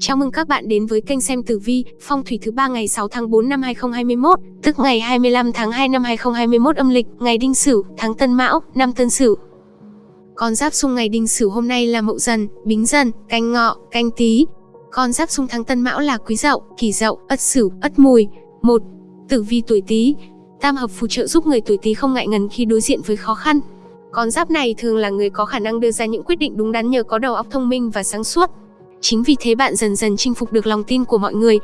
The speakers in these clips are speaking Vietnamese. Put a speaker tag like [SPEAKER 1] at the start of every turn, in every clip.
[SPEAKER 1] Chào mừng các bạn đến với kênh xem tử vi, phong thủy thứ ba ngày 6 tháng 4 năm 2021, tức ngày 25 tháng 2 năm 2021 âm lịch, ngày Đinh Sửu, tháng Tân Mão, năm Tân Sửu. Con giáp xung ngày Đinh Sửu hôm nay là Mậu Dần, Bính Dần, Canh Ngọ, Canh Tý. Con giáp xung tháng Tân Mão là Quý Dậu, Kỷ Dậu, Ất Sửu, Ất Mùi. 1. Tử vi tuổi Tý. Tam hợp phù trợ giúp người tuổi Tý không ngại ngần khi đối diện với khó khăn. Con giáp này thường là người có khả năng đưa ra những quyết định đúng đắn nhờ có đầu óc thông minh và sáng suốt. Chính vì thế bạn dần dần chinh phục được lòng tin của mọi người.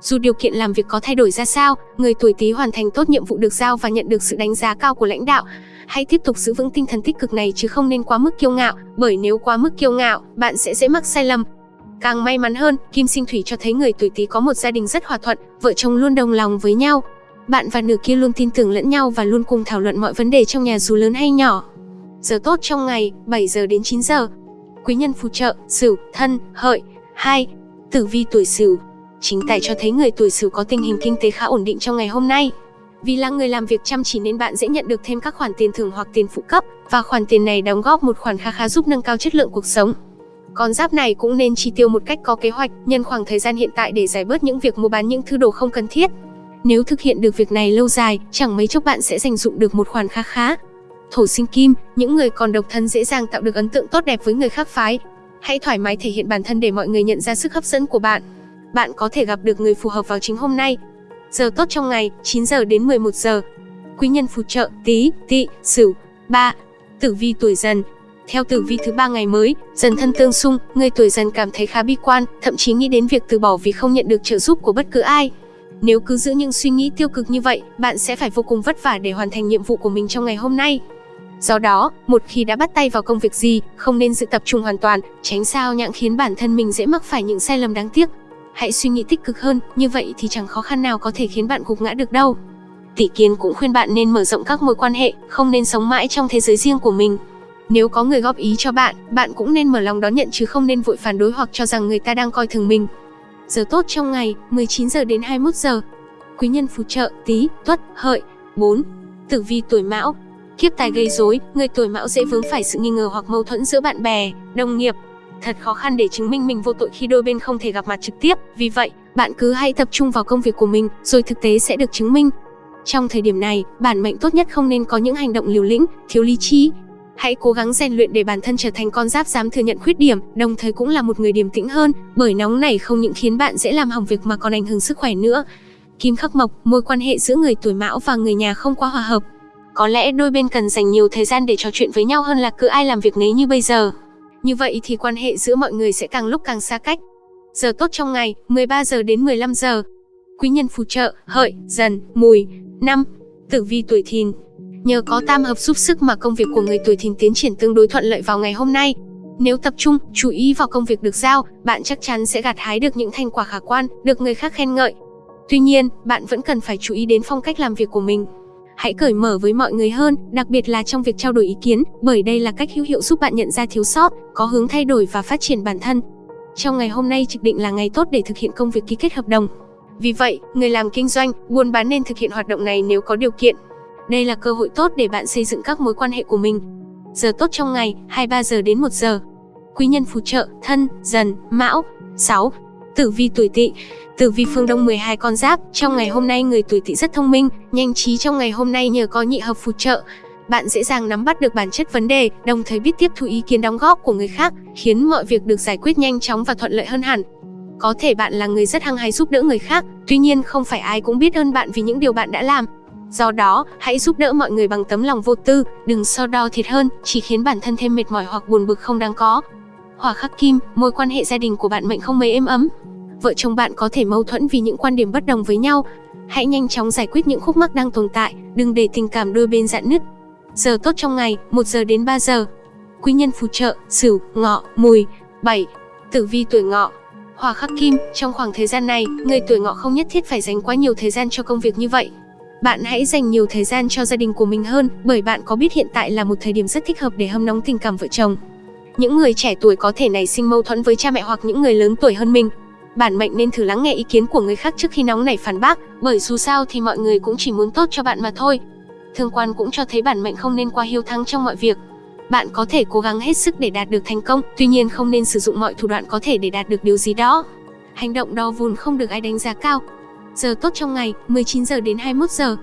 [SPEAKER 1] Dù điều kiện làm việc có thay đổi ra sao, người tuổi Tý hoàn thành tốt nhiệm vụ được giao và nhận được sự đánh giá cao của lãnh đạo. Hãy tiếp tục giữ vững tinh thần tích cực này chứ không nên quá mức kiêu ngạo, bởi nếu quá mức kiêu ngạo, bạn sẽ dễ mắc sai lầm. Càng may mắn hơn, Kim Sinh Thủy cho thấy người tuổi Tý có một gia đình rất hòa thuận, vợ chồng luôn đồng lòng với nhau. Bạn và nửa kia luôn tin tưởng lẫn nhau và luôn cùng thảo luận mọi vấn đề trong nhà dù lớn hay nhỏ. Giờ tốt trong ngày, 7 giờ đến 9 giờ, quý nhân phù trợ, Sửu, Thân, Hợi. 2. Tử vi tuổi Sửu. Chính tài cho thấy người tuổi Sửu có tình hình kinh tế khá ổn định trong ngày hôm nay. Vì là người làm việc chăm chỉ nên bạn dễ nhận được thêm các khoản tiền thưởng hoặc tiền phụ cấp và khoản tiền này đóng góp một khoản khá khá giúp nâng cao chất lượng cuộc sống. Con giáp này cũng nên chi tiêu một cách có kế hoạch, nhân khoảng thời gian hiện tại để giải bớt những việc mua bán những thứ đồ không cần thiết. Nếu thực hiện được việc này lâu dài, chẳng mấy chốc bạn sẽ dành dụng được một khoản khá khá thổ sinh kim, những người còn độc thân dễ dàng tạo được ấn tượng tốt đẹp với người khác phái. Hãy thoải mái thể hiện bản thân để mọi người nhận ra sức hấp dẫn của bạn. Bạn có thể gặp được người phù hợp vào chính hôm nay. Giờ tốt trong ngày, 9 giờ đến 11 giờ. Quý nhân phù trợ, tí, tỵ, sửu. 3. Tử vi tuổi dần, theo tử vi thứ ba ngày mới, dần thân tương xung, người tuổi dần cảm thấy khá bi quan, thậm chí nghĩ đến việc từ bỏ vì không nhận được trợ giúp của bất cứ ai. Nếu cứ giữ những suy nghĩ tiêu cực như vậy, bạn sẽ phải vô cùng vất vả để hoàn thành nhiệm vụ của mình trong ngày hôm nay. Do đó, một khi đã bắt tay vào công việc gì, không nên dự tập trung hoàn toàn, tránh sao nhãng khiến bản thân mình dễ mắc phải những sai lầm đáng tiếc. Hãy suy nghĩ tích cực hơn, như vậy thì chẳng khó khăn nào có thể khiến bạn gục ngã được đâu. Tỷ kiến cũng khuyên bạn nên mở rộng các mối quan hệ, không nên sống mãi trong thế giới riêng của mình. Nếu có người góp ý cho bạn, bạn cũng nên mở lòng đón nhận chứ không nên vội phản đối hoặc cho rằng người ta đang coi thường mình. Giờ tốt trong ngày, 19 giờ đến 21 giờ. Quý nhân phù trợ, tí, tuất, hợi. 4. Tử vi tuổi mão, Kiếp tài gây rối, người tuổi mão dễ vướng phải sự nghi ngờ hoặc mâu thuẫn giữa bạn bè, đồng nghiệp. Thật khó khăn để chứng minh mình vô tội khi đôi bên không thể gặp mặt trực tiếp, vì vậy, bạn cứ hãy tập trung vào công việc của mình, rồi thực tế sẽ được chứng minh. Trong thời điểm này, bản mệnh tốt nhất không nên có những hành động liều lĩnh, thiếu lý trí. Hãy cố gắng rèn luyện để bản thân trở thành con giáp dám thừa nhận khuyết điểm, đồng thời cũng là một người điềm tĩnh hơn, bởi nóng này không những khiến bạn dễ làm hỏng việc mà còn ảnh hưởng sức khỏe nữa. Kim khắc mộc, mối quan hệ giữa người tuổi mão và người nhà không quá hòa hợp, có lẽ đôi bên cần dành nhiều thời gian để trò chuyện với nhau hơn là cứ ai làm việc nấy như bây giờ. Như vậy thì quan hệ giữa mọi người sẽ càng lúc càng xa cách. Giờ tốt trong ngày, 13 giờ đến 15 giờ. Quý nhân phù trợ, hợi, dần, mùi. năm Tử vi tuổi thìn. Nhờ có tam hợp giúp sức mà công việc của người tuổi thìn tiến triển tương đối thuận lợi vào ngày hôm nay. Nếu tập trung, chú ý vào công việc được giao, bạn chắc chắn sẽ gặt hái được những thành quả khả quan, được người khác khen ngợi. Tuy nhiên, bạn vẫn cần phải chú ý đến phong cách làm việc của mình. Hãy cởi mở với mọi người hơn, đặc biệt là trong việc trao đổi ý kiến, bởi đây là cách hữu hiệu giúp bạn nhận ra thiếu sót, có hướng thay đổi và phát triển bản thân. Trong ngày hôm nay trực định là ngày tốt để thực hiện công việc ký kết hợp đồng. Vì vậy, người làm kinh doanh, buôn bán nên thực hiện hoạt động này nếu có điều kiện. Đây là cơ hội tốt để bạn xây dựng các mối quan hệ của mình. Giờ tốt trong ngày, 23 giờ đến 1 giờ. Quý nhân phù trợ, thân, dần, mão. 6. Tử vi tuổi tỵ Tử vi phương Đông 12 con giáp, trong ngày hôm nay người tuổi Tỵ rất thông minh, nhanh trí trong ngày hôm nay nhờ có nhị hợp phù trợ. Bạn dễ dàng nắm bắt được bản chất vấn đề, đồng thời biết tiếp thu ý kiến đóng góp của người khác, khiến mọi việc được giải quyết nhanh chóng và thuận lợi hơn hẳn. Có thể bạn là người rất hăng hái giúp đỡ người khác, tuy nhiên không phải ai cũng biết ơn bạn vì những điều bạn đã làm. Do đó, hãy giúp đỡ mọi người bằng tấm lòng vô tư, đừng so đo thiệt hơn, chỉ khiến bản thân thêm mệt mỏi hoặc buồn bực không đáng có. Hỏa khắc kim, mối quan hệ gia đình của bạn mệnh không mấy êm ấm, vợ chồng bạn có thể mâu thuẫn vì những quan điểm bất đồng với nhau. Hãy nhanh chóng giải quyết những khúc mắc đang tồn tại, đừng để tình cảm đôi bên dạn nứt. Giờ tốt trong ngày, 1 giờ đến 3 giờ. Quý nhân phù trợ, Sửu, Ngọ, Mùi. 7. Tử vi tuổi Ngọ. Hỏa khắc kim, trong khoảng thời gian này, người tuổi Ngọ không nhất thiết phải dành quá nhiều thời gian cho công việc như vậy. Bạn hãy dành nhiều thời gian cho gia đình của mình hơn, bởi bạn có biết hiện tại là một thời điểm rất thích hợp để hâm nóng tình cảm vợ chồng. Những người trẻ tuổi có thể nảy sinh mâu thuẫn với cha mẹ hoặc những người lớn tuổi hơn mình, Bản mệnh nên thử lắng nghe ý kiến của người khác trước khi nóng nảy phản bác, bởi dù sao thì mọi người cũng chỉ muốn tốt cho bạn mà thôi. Thương quan cũng cho thấy bản mệnh không nên quá hiếu thắng trong mọi việc. Bạn có thể cố gắng hết sức để đạt được thành công, tuy nhiên không nên sử dụng mọi thủ đoạn có thể để đạt được điều gì đó. Hành động đo vùn không được ai đánh giá cao. Giờ tốt trong ngày, 19 giờ đến 21 giờ.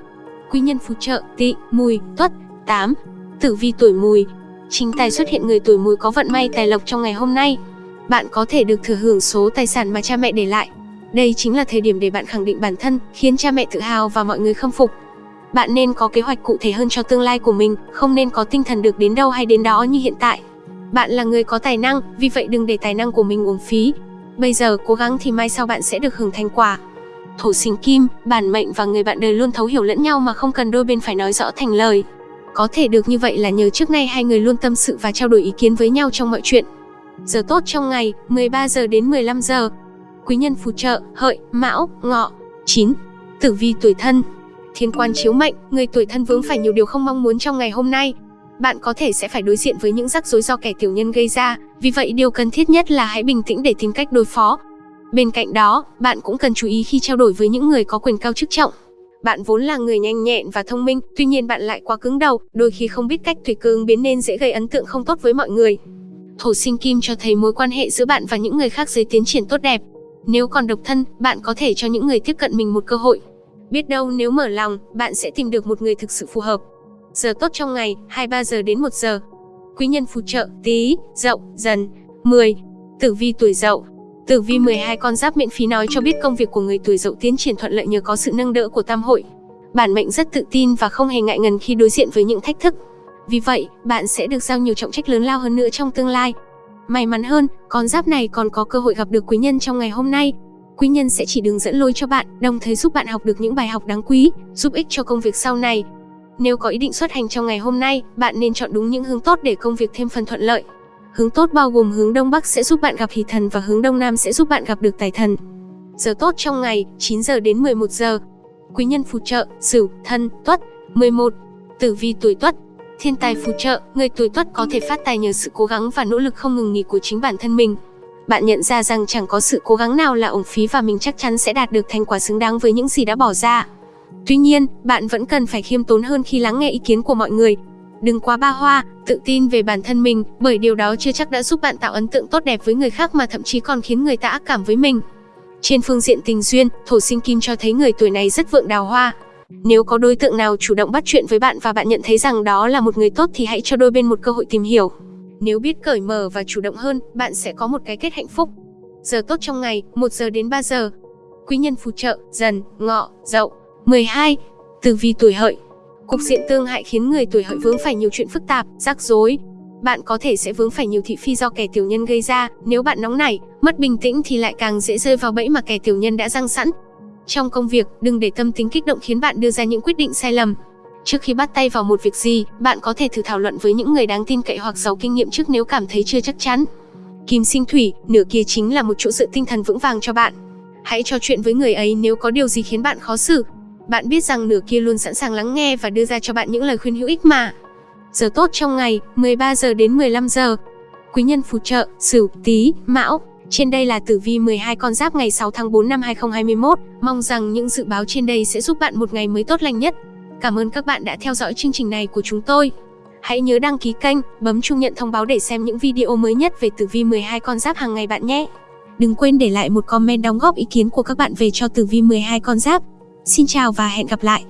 [SPEAKER 1] Quý nhân phù trợ, tỵ, mùi, tuất, 8. Tử vi tuổi mùi. Chính tài xuất hiện người tuổi mùi có vận may tài lộc trong ngày hôm nay. Bạn có thể được thừa hưởng số tài sản mà cha mẹ để lại. Đây chính là thời điểm để bạn khẳng định bản thân, khiến cha mẹ tự hào và mọi người khâm phục. Bạn nên có kế hoạch cụ thể hơn cho tương lai của mình, không nên có tinh thần được đến đâu hay đến đó như hiện tại. Bạn là người có tài năng, vì vậy đừng để tài năng của mình uổng phí. Bây giờ cố gắng thì mai sau bạn sẽ được hưởng thành quả. Thổ sinh kim, bản mệnh và người bạn đời luôn thấu hiểu lẫn nhau mà không cần đôi bên phải nói rõ thành lời. Có thể được như vậy là nhờ trước nay hai người luôn tâm sự và trao đổi ý kiến với nhau trong mọi chuyện. Giờ tốt trong ngày, 13 giờ đến 15 giờ. Quý nhân phù trợ, hợi, mão, ngọ. 9. Tử vi tuổi thân. Thiên quan chiếu mệnh, người tuổi thân vướng phải nhiều điều không mong muốn trong ngày hôm nay. Bạn có thể sẽ phải đối diện với những rắc rối do kẻ tiểu nhân gây ra, vì vậy điều cần thiết nhất là hãy bình tĩnh để tìm cách đối phó. Bên cạnh đó, bạn cũng cần chú ý khi trao đổi với những người có quyền cao chức trọng. Bạn vốn là người nhanh nhẹn và thông minh, tuy nhiên bạn lại quá cứng đầu, đôi khi không biết cách tùy cơ ứng biến nên dễ gây ấn tượng không tốt với mọi người. Thổ sinh kim cho thấy mối quan hệ giữa bạn và những người khác dưới tiến triển tốt đẹp. Nếu còn độc thân, bạn có thể cho những người tiếp cận mình một cơ hội. Biết đâu nếu mở lòng, bạn sẽ tìm được một người thực sự phù hợp. Giờ tốt trong ngày, 23 giờ đến 1 giờ. Quý nhân phù trợ, tí, dậu, dần. 10. Tử vi tuổi dậu. Tử vi 12 con giáp miễn phí nói cho biết công việc của người tuổi dậu tiến triển thuận lợi nhờ có sự nâng đỡ của tam hội. Bản mệnh rất tự tin và không hề ngại ngần khi đối diện với những thách thức. Vì vậy, bạn sẽ được giao nhiều trọng trách lớn lao hơn nữa trong tương lai. May mắn hơn, con giáp này còn có cơ hội gặp được quý nhân trong ngày hôm nay. Quý nhân sẽ chỉ đường dẫn lối cho bạn, đồng thời giúp bạn học được những bài học đáng quý, giúp ích cho công việc sau này. Nếu có ý định xuất hành trong ngày hôm nay, bạn nên chọn đúng những hướng tốt để công việc thêm phần thuận lợi. Hướng tốt bao gồm hướng Đông Bắc sẽ giúp bạn gặp hỷ thần và hướng Đông Nam sẽ giúp bạn gặp được tài thần. Giờ tốt trong ngày, 9 giờ đến 11 giờ. Quý nhân phù trợ, Sửu, Thân, Tuất. 11. Tử vi tuổi Tuất. Thiên tài phù trợ, người tuổi Tuất có thể phát tài nhờ sự cố gắng và nỗ lực không ngừng nghỉ của chính bản thân mình. Bạn nhận ra rằng chẳng có sự cố gắng nào là ổng phí và mình chắc chắn sẽ đạt được thành quả xứng đáng với những gì đã bỏ ra. Tuy nhiên, bạn vẫn cần phải khiêm tốn hơn khi lắng nghe ý kiến của mọi người. Đừng quá ba hoa, tự tin về bản thân mình, bởi điều đó chưa chắc đã giúp bạn tạo ấn tượng tốt đẹp với người khác mà thậm chí còn khiến người ta ác cảm với mình. Trên phương diện tình duyên, thổ sinh kim cho thấy người tuổi này rất vượng đào hoa. Nếu có đối tượng nào chủ động bắt chuyện với bạn và bạn nhận thấy rằng đó là một người tốt thì hãy cho đôi bên một cơ hội tìm hiểu. Nếu biết cởi mở và chủ động hơn, bạn sẽ có một cái kết hạnh phúc. Giờ tốt trong ngày, 1 giờ đến 3 giờ. Quý nhân phù trợ, dần, ngọ, dậu. 12. Tử vi tuổi hợi Cục diện tương hại khiến người tuổi hợi vướng phải nhiều chuyện phức tạp, rắc rối. Bạn có thể sẽ vướng phải nhiều thị phi do kẻ tiểu nhân gây ra, nếu bạn nóng nảy, mất bình tĩnh thì lại càng dễ rơi vào bẫy mà kẻ tiểu nhân đã răng sẵn. Trong công việc, đừng để tâm tính kích động khiến bạn đưa ra những quyết định sai lầm. Trước khi bắt tay vào một việc gì, bạn có thể thử thảo luận với những người đáng tin cậy hoặc giàu kinh nghiệm trước nếu cảm thấy chưa chắc chắn. Kim sinh thủy, nửa kia chính là một chỗ dựa tinh thần vững vàng cho bạn. Hãy trò chuyện với người ấy nếu có điều gì khiến bạn khó xử, bạn biết rằng nửa kia luôn sẵn sàng lắng nghe và đưa ra cho bạn những lời khuyên hữu ích mà. Giờ tốt trong ngày, 13 giờ đến 15 giờ. Quý nhân phù trợ, Sửu, Tý, Mão. Trên đây là tử vi 12 con giáp ngày 6 tháng 4 năm 2021. Mong rằng những dự báo trên đây sẽ giúp bạn một ngày mới tốt lành nhất. Cảm ơn các bạn đã theo dõi chương trình này của chúng tôi. Hãy nhớ đăng ký kênh, bấm chuông nhận thông báo để xem những video mới nhất về tử vi 12 con giáp hàng ngày bạn nhé. Đừng quên để lại một comment đóng góp ý kiến của các bạn về cho tử vi 12 con giáp. Xin chào và hẹn gặp lại!